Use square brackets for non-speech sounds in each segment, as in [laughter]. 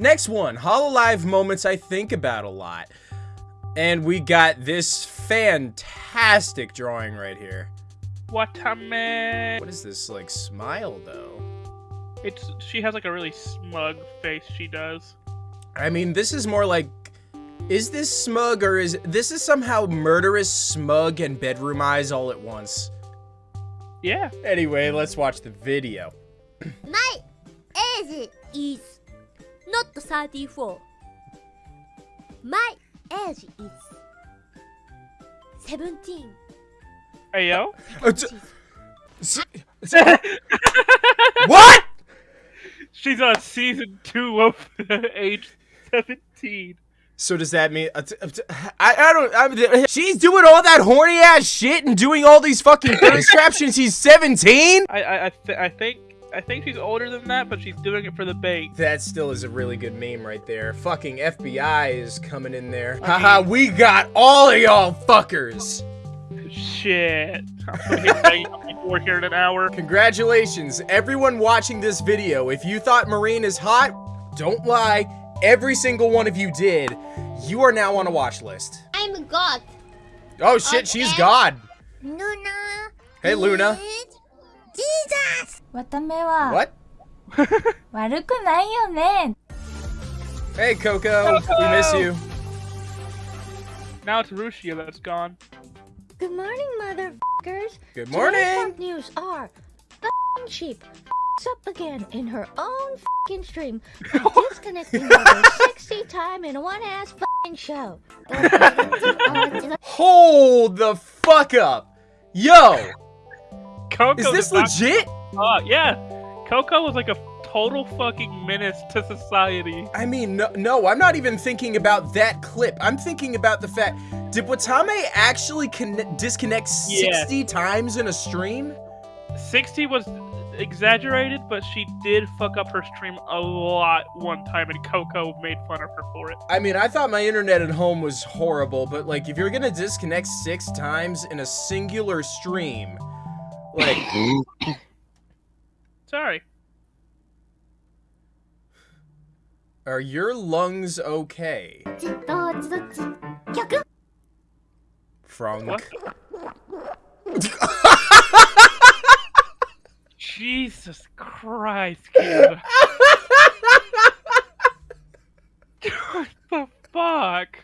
Next one, Hololive moments I think about a lot. And we got this fantastic drawing right here. Watame. What is this, like, smile, though? It's she has like a really smug face. She does. I mean, this is more like... Is this smug, or is... This is somehow murderous, smug, and bedroom eyes all at once. Yeah. Anyway, let's watch the video. My age is not 34. My age is 17. Hey yo. Uh, t- s- s- what? She's on season two of [laughs] age seventeen. So does that mean uh, t- uh, t- I, I don't I'm, she's doing all that horny ass shit and doing all these fucking [laughs] thirst traps she's 17? I I I, th- I think I think she's older than that, but she's doing it for the bait. That still is a really good meme right there. Fucking FBI is coming in there. Haha, we got all of y'all fuckers. Shit. I'm [laughs] gonna get begging on people here in an hour. Congratulations, everyone watching this video. If you thought Marine is hot, don't lie. Every single one of you did. You are now on a watch list. I'm a God. Oh shit, she's Okay. God. Luna. Hey Luna. is Jesus. わためは What? [laughs] [laughs] 悪くないよね Hey Coco, we miss you. Now it's Rushia that's gone. Good morning, motherfuckers. Good Today's morning. top news are the f***ing sheep f***s up again in her own f***ing stream [laughs] by disconnecting over 60 times in one ass f***ing show. Hold the fuck up. Yo, Coco is this did not- legit? Uh, yeah. Coco was like a total fucking menace to society. I mean, no, no, I'm not even thinking about that clip. I'm thinking about the fact, did Watame actually con- disconnect Yeah. 60 times in a stream? 60 was exaggerated, but she did fuck up her stream a lot one time, and Coco made fun of her for it. I mean, I thought my internet at home was horrible, but like, if you're gonna disconnect six times in a singular stream, like, [laughs] Sorry. are your lungs okay, 逆 Frunk? [laughs] Jesus Christ, kid. what the fuck?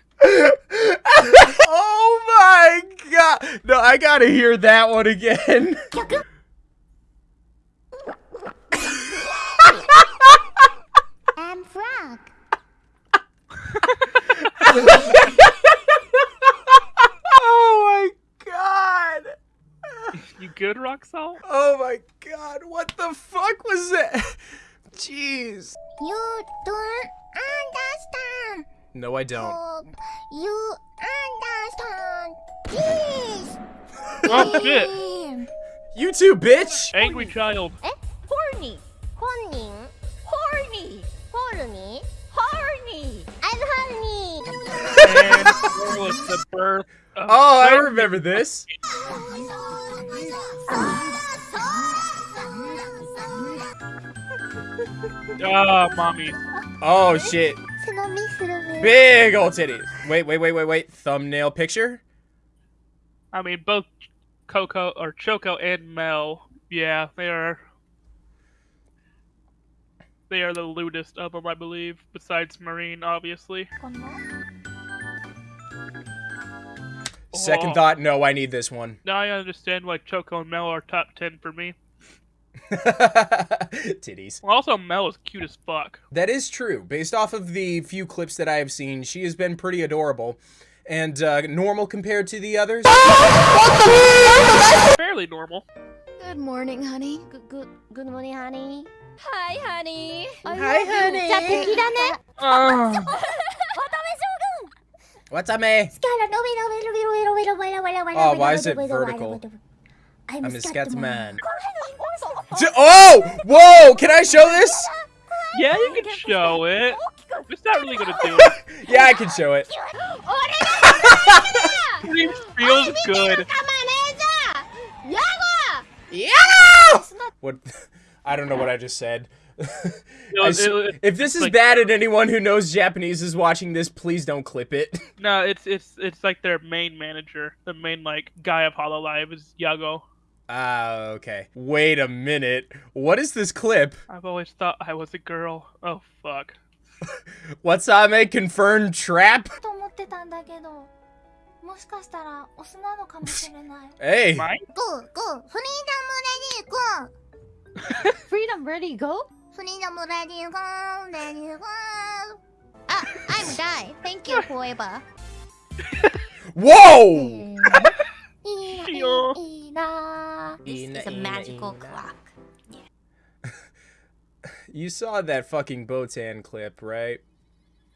oh my god! No, I gotta hear that one again. 逆 I'm Frank. oh my god! You good, Roxal? Oh my god, what the fuck was that? [laughs] Jeez. You don't understand. No, I don't. Oh, you understand. Please. [laughs] Oh shit! You too, bitch! Angry child. Eh? Horny. Horny. Horny. Horny. Horny. I'm horny. And was [laughs] the birth? Oh, I remember this. Oh, mommy. Oh, shit. Big old titties. Wait, wait, wait, wait, wait. Thumbnail picture? I mean, both Coco or Choco and Mel. Yeah, they are. They are the lewdest of them, I believe, besides Marine, obviously. Second Oh. thought, no, I need this one. Now I understand why Choco and Mel are top ten for me. [laughs] Titties. Also Mel is cute as fuck. That is true. Based off of the few clips that I have seen, she has been pretty adorable. And uh, normal compared to the others. [laughs] Fairly normal. Good morning, honey. Good, good, good morning, honey. Hi, honey. I Hi, love you. honey. じゃ [laughs] What's up, man? Oh, why is it vertical? I'm, I'm a Scatman. Scatman. J- Oh! Whoa! Can I show this? yeah, you can show it. It's not really gonna do it. Yeah, I can show it. It feels good. Yeah! What? I don't know what I just said. It, if this is like, bad and anyone who knows Japanese is watching this, please don't clip it. [laughs] No, it's it's it's like their main manager, the main like guy of Hololive is Yagoo. Ah, uh, okay. Wait a minute. What is this clip? I've always thought I was a girl. Oh fuck. [laughs] What's Ame confirmed trap? [laughs] hey. Go, go. Freedom ready, go. Freedom ready, go. Please don't let you go, let you go. Ah, I'm die. Thank you, Hueba. Whoa! this is a magical clock. You saw that fucking Botan clip, right?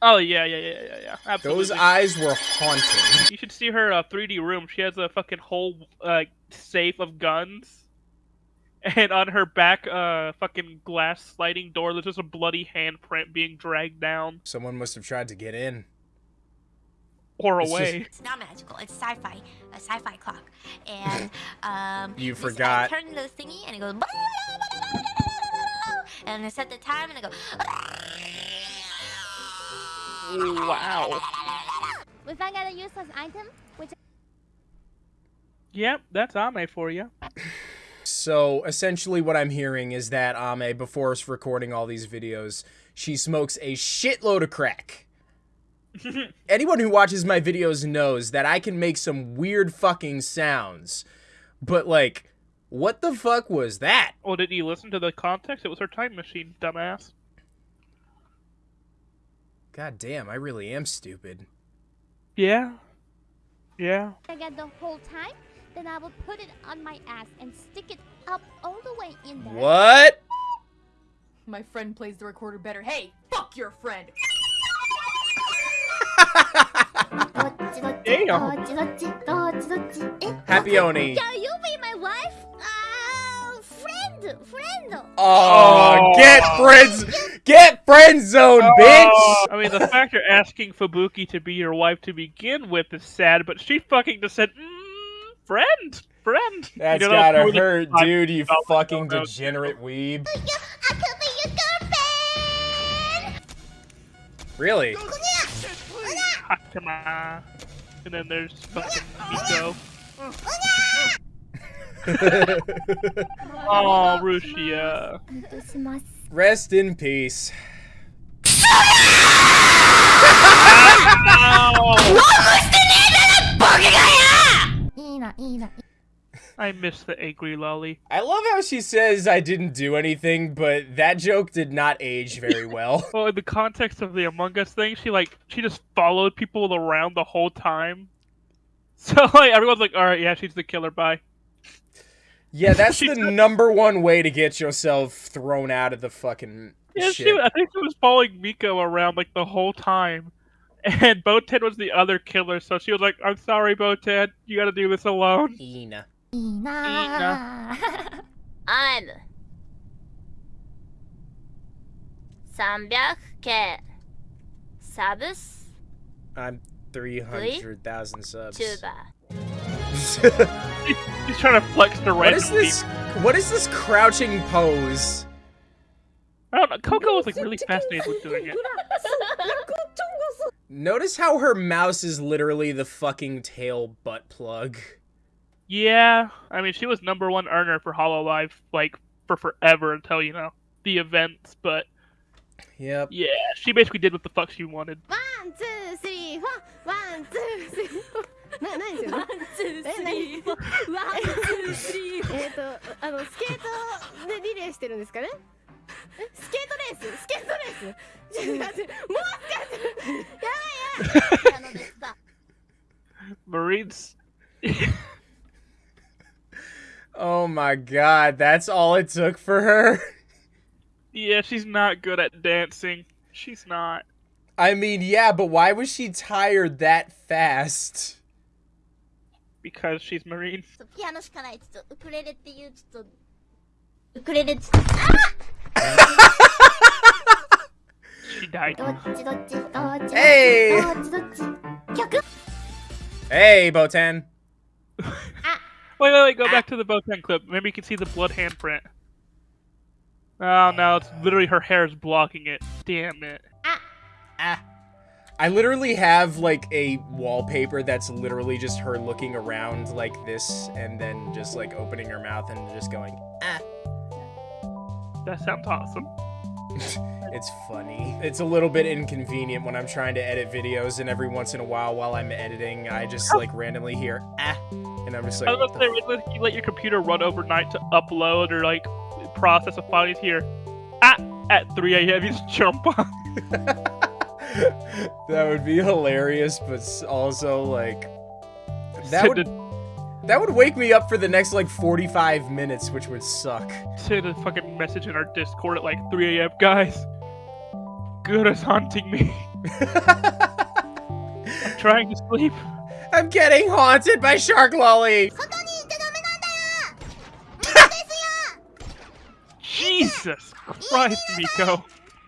Oh yeah, yeah, yeah, yeah, yeah. Absolutely. Those eyes were haunting. You should see her uh, 3D room. She has a fucking whole uh, safe of guns and on her back, uh, fucking glass sliding door, there's just a bloody handprint being dragged down Someone must have tried to get in. or It's just- away. It's not magical. It's sci-fi, a sci-fi clock, and [laughs] um. You this- forgot. I turn the thingy and it goes. And I set the time and I go. Wow. We found out a useless item, which Yep, that's Ame for you. So essentially, what I'm hearing is that Ame, before us recording all these videos, she smokes a shitload of crack. [laughs] Anyone who watches my videos knows that I can make some weird fucking sounds. But, like, what the fuck was that? Well, did you listen to the context? It was her time machine, dumbass. God damn, I really am stupid. Yeah. Yeah. I get the whole time, then I will put it on my ass and stick it up all the way in there. What? My friend plays the recorder better. Hey, fuck your friend. Damn. Happy Oni. Can you be my wife? Uh, friend, friend. Oh, Oh. get friends, get friend zone, bitch. Oh, I mean, the fact you're asking Fubuki to be your wife to begin with is sad, but she fucking just said, mm, friend, friend. That's You know, gotta more hurt, dude. You fucking ago. degenerate weeb. I could be your girlfriend. Really? Haachama. Ah, and then there's fucking Miko. Oh, [laughs] Rushia. Rest in peace. [laughs] I miss the angry lolly. I love how she says I didn't do anything, but that joke did not age very well. [laughs] Well, in the context of the Among Us thing, she like she just followed people around the whole time. [laughs] So like everyone's like, all right, yeah, she's the killer. Bye. yeah, that's the took- number one way to get yourself thrown out of the fucking Yeah, shit. she. I think she was following Miko around like the whole time, [laughs] and Botan was the other killer. So she was like, "I'm sorry, Botan, you got to do this alone." Ina. [laughs] I'm 300k subs I'm 300,000 subs. tuber. He's trying to flex the what random is this? What is this crouching pose? I don't know. Coco was like really fascinated with doing it. Notice how her mouse is literally the fucking tail butt plug. Yeah, I mean she was number one earner for Hololive like for forever until you know the events, but yep, yeah, she basically did what the fuck she wanted. One, two, three, four. One, two, three. Four. [laughs] な何ですよワンツースリーワンツースリーえっとあのスケートでリレーしてるんですかねスケートレーススケートレースちょっと待ってもう一回やば [laughs] [laughs] [laughs] Marines. [laughs] oh my god, that's all it took for her? Yeah, she's not good at dancing. She's not. I mean, yeah, but why was she tired that fast? Because she's Marine. [laughs] She died. Hey! Hey, Botan. wait, wait, wait, go back to the Botan clip. Maybe you can see the blood handprint. Oh no, it's literally her hair is blocking it. Damn it. Ah. I literally have like a wallpaper that's literally just her looking around like this and then just like opening her mouth and just going, ah. That sounds awesome. [laughs] It's funny. It's a little bit inconvenient when I'm trying to edit videos and every once in a while while I'm editing, I just [laughs] like randomly hear, ah. And I'm just like, I was what gonna the say, you let your computer run overnight to upload or like process a file, you hear ah at 3 a.m. You just [laughs] jump on. that would be hilarious, but also like that would a, that would wake me up for the next like 45 minutes, which would suck. Send a fucking message in our Discord at like 3 a.m. Guys, good is haunting me. [laughs] I'm trying to sleep. I'm getting haunted by Shark Lolly. Jesus Christ, Miko.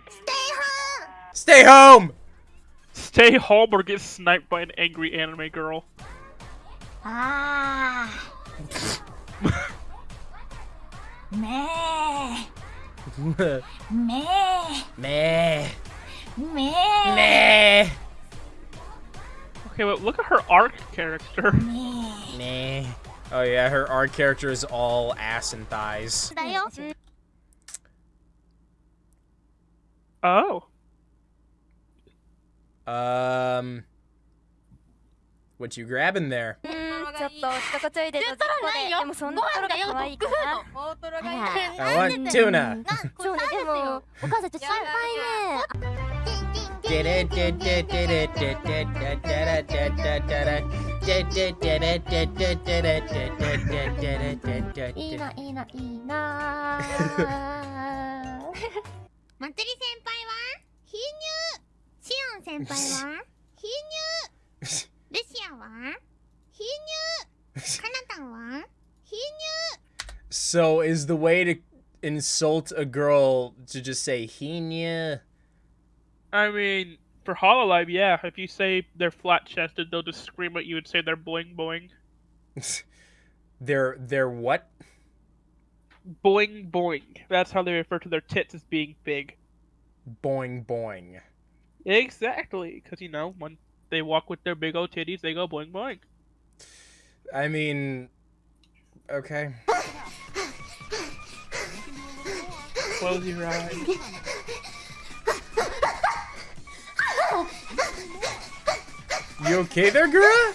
Stay home. Stay home. Stay home or get sniped by an angry anime girl. あーめーめーめーめーめー Okay, but look at her arc character. Meh. Oh yeah, her arc character is all ass and thighs. Oh. Um. What you grabbing there? Mm. ちょっとちょこちょいでトないよ。でもそんなこロが可愛いかな。大トロがいいワンチューナそうねでもお母さんちょっと心配ねテレテテテレテテテテレテテテレテテテレテテテレテテテテテテいいな。いいな。いいな。まつり先輩は貧乳シオン先輩は貧乳ルシアは [laughs] So is the way to insult a girl to just say hinya? I mean, for Hololive, yeah. If you say they're flat chested, they'll just scream at you and say they're boing boing. [laughs] They're they're what? Boing boing. That's how they refer to their tits as being big. Boing boing. Exactly, because you know when they walk with their big old titties, they go boing boing. I mean, okay. Close your eyes. You okay there, girl?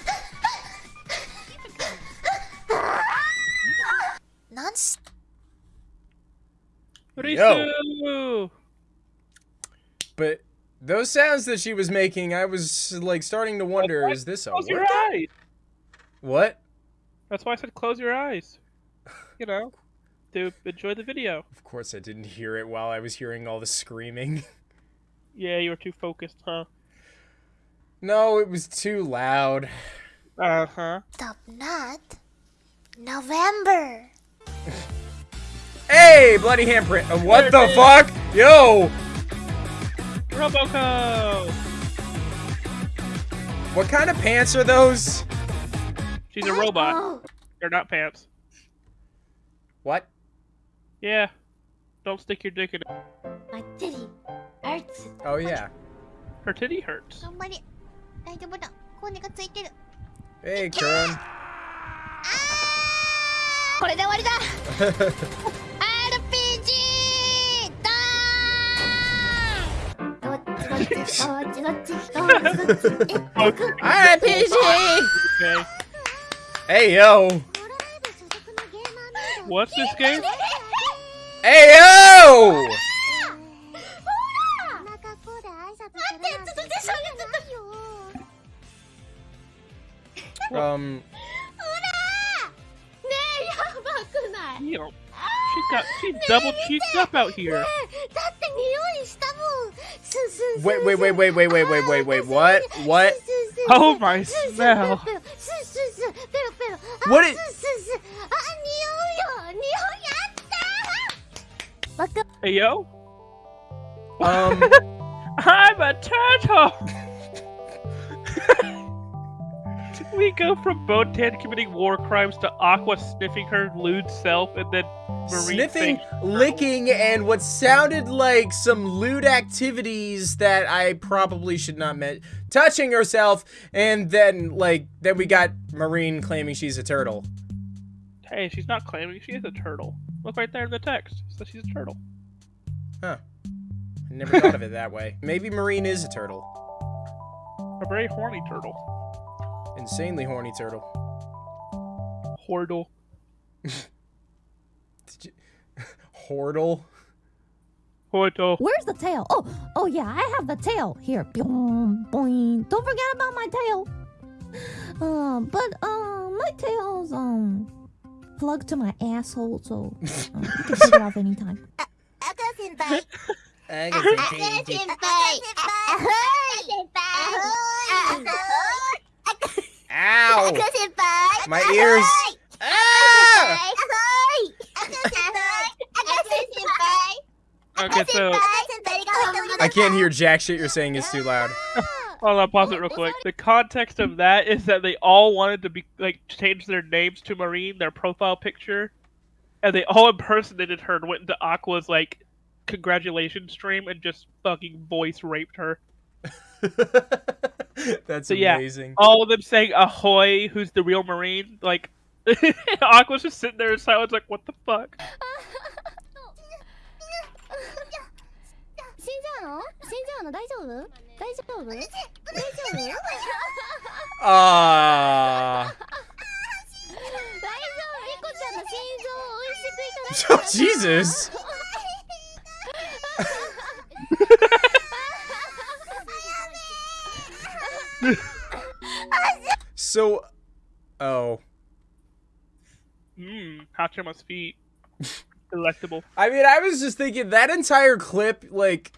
Nonsense. Yo. But those sounds that she was making, I was like starting to wonder: Is this a eyes. What? That's why I said close your eyes. You know, to enjoy the video. Of course, I didn't hear it while I was hearing all the screaming. [laughs] Yeah, you were too focused, huh? No, it was too loud. Uh huh. Stop not November [laughs] Hey, bloody handprint. Uh, what the fuck? Yo, Roboco! what kind of pants are those? She's a robot. They're not pants. What? Yeah. Don't stick your dick in it. My titty hurts Oh yeah. Her titty hurts. 頑張れ大丈夫だコーネがついてる Hey, Karen. これで終わりだ RPG だどっちどっちどっちどっちどっちどっちえ RPG. Hey yo! What's this game? Hey yo! um. She got she double cheeked up out here. Wait, wait, wait, wait, wait, wait, wait, wait, wait, what? What? Oh my smell! What is? Hey yo. Um, [laughs] I'm a turtle. [laughs] we go from Botan committing war crimes to Aqua sniffing her lewd self and then Marie sniffing, licking, and what sounded like some lewd activities that I probably should not mention touching herself, and then like then we got Marine claiming she's a turtle. Hey, she's not claiming she is a turtle. Look right there in the text. Says she's a turtle. Huh. I never thought of it that way. Maybe Marine is a turtle. A very horny turtle. Insanely horny turtle. Hordle. [laughs] [laughs] Hordle. Portal. Where's the tail? Oh, oh yeah, I have the tail. Here. Boing, boing. Don't forget about my tail. Uh, [laughs] but uh, my tail's um plugged to my asshole, so um, you can take it off anytime. [laughs] [laughs] Ow! My ears. Okay, so I can't hear jack shit you're saying is too loud. Hold on, pause it real quick. The context of that is that they all wanted to be like change their names to Marine, their profile picture, and they all impersonated her and went into Aqua's like congratulations stream and just fucking voice raped her. [laughs] That's so, amazing. Yeah, all of them saying "Ahoy!" Who's the real Marine? Like [laughs] Aqua's just sitting there in silence, like, "What the fuck?" [laughs] Jesus! [laughs] so, oh. Mmm, Haachama's feet. [laughs] Delectable. I mean, I was just thinking that entire clip, like,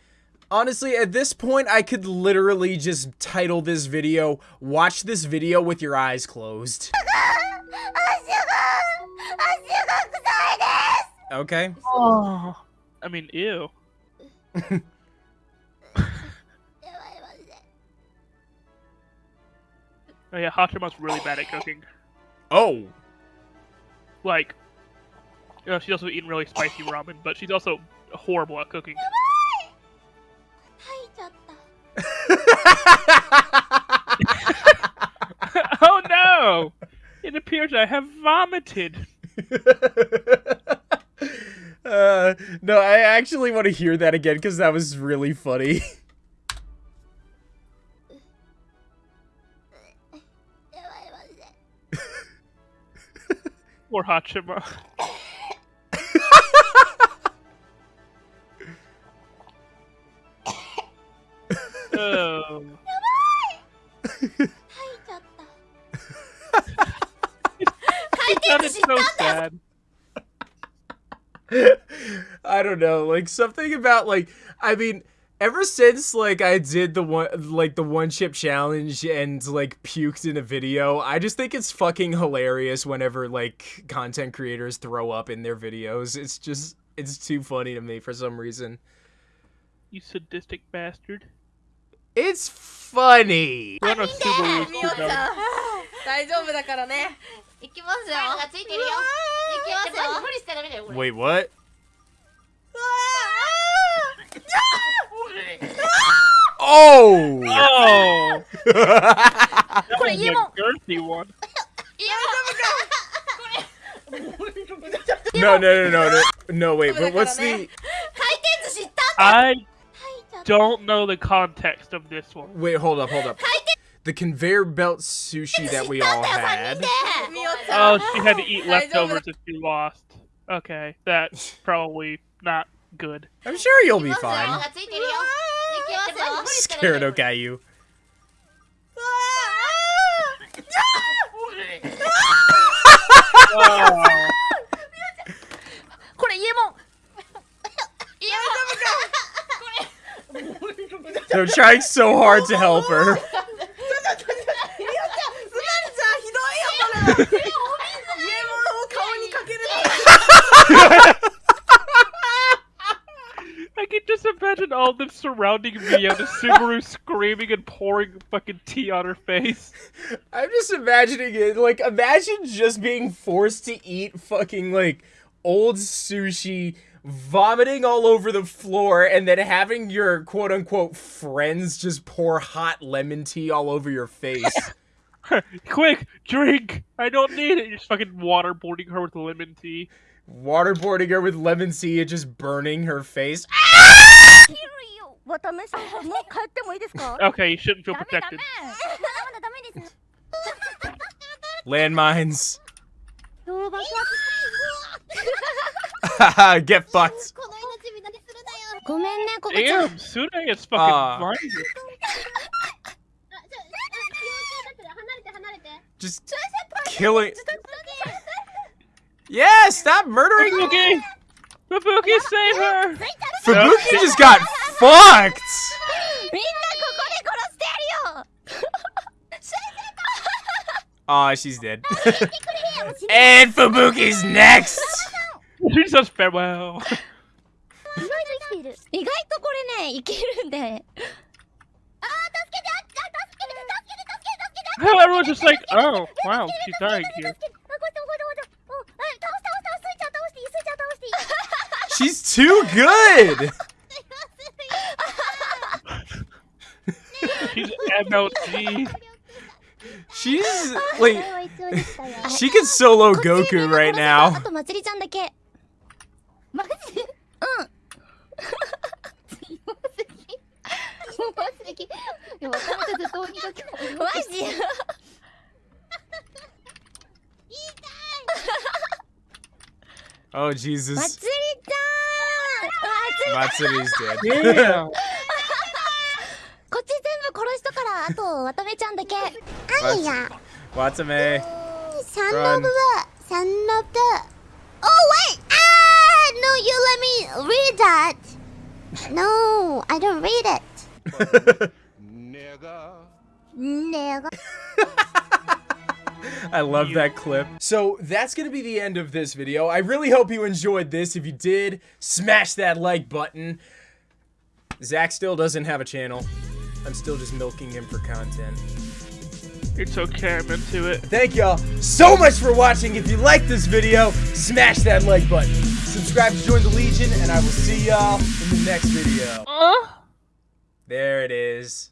honestly, at this point, I could literally just title this video, Watch this video with your eyes closed. [laughs] Okay? Oh. I mean, ew. [laughs] Oh yeah, Haachama's really bad at cooking. Oh. Like, you know, she's also eating really spicy ramen, but she's also horrible at cooking. [laughs] oh no! It appears I have vomited. [laughs] uh, no, I actually want to hear that again because that was really funny. [laughs] Poor Haachama. don't know, like something about like I mean, ever since like I did the one like the one chip challenge and like puked in a video, I just think it's fucking hilarious whenever like content creators throw up in their videos. It's just it's too funny to me for some reason. You sadistic bastard. It's funny. Run [laughs] a Subaru みおち Subaru. ゃん大丈夫だからねいきますよ。がついてるよ。いきますよ。無理してダメだよこれ。 Wait, what? Oh! Oh! that was a girthy one. no, no, no, no, no, no, wait, but what's the... I don't know the context of this one. Wait, hold up, hold up. The conveyor belt sushi that we all had. Oh, she had to eat leftovers if she lost. Okay, that's probably not good. I'm sure you'll be いきますよ fine. がついてるよ。いきますよ。無理してダメ Scared だよこれ Okayu. これ家も [laughs] They're trying so hard to help her. [laughs] [laughs] all them surrounding Mia, the Subaru [laughs] screaming and pouring fucking tea on her face. I'm just imagining it. Like, imagine just being forced to eat fucking, like, old sushi, vomiting all over the floor, and then having your quote unquote friends just pour hot lemon tea all over your face. [laughs] [laughs] Quick, drink. I don't need it. You're just fucking waterboarding her with lemon tea. Waterboarding her with lemon tea and just burning her face. 切 るよ渡辺さんもう帰ってもいいですか [laughs] Okay, you shouldn't feel ダメダ protected. メ[laughs] まだダメです Landmines. [laughs] そう爆発 Get fucked. この命みなにするなよごめんねここちゃん Damn, Sune is fucking Ah. blinded. あちょあ気をつけて離れて離れて Just killing. Yeah, stop murdering. Fubuki! Fubuki, save her! Fubuki just got fucked! [laughs] Aw, oh, she's dead. [laughs] and Fubuki's next! [laughs] She says farewell. Everyone's just like, oh, wow, she's dying here. She's too good. [laughs] She's MLG. She's like [laughs] she can solo Goku right now. [laughs] Oh まつ Jesus. りちゃんあつり Matsuri's [laughs] dead. Yeah. [laughs] こっち全部殺しとからあと渡辺ちゃんだけ何が Watame. サン Run. ノブはサンノブ Oh wait! Ah! No, you let me read that! No, I don't read it. [laughs] Nigga. [laughs] I love that clip. So that's gonna be the end of this video. I really hope you enjoyed this. If you did, smash that like button. Zach still doesn't have a channel. I'm still just milking him for content. It's okay, I'm into it. Thank y'all so much for watching. If you like this video, smash that like button. Subscribe to join the Legion, and I will see y'all in the next video. Uh? There it is.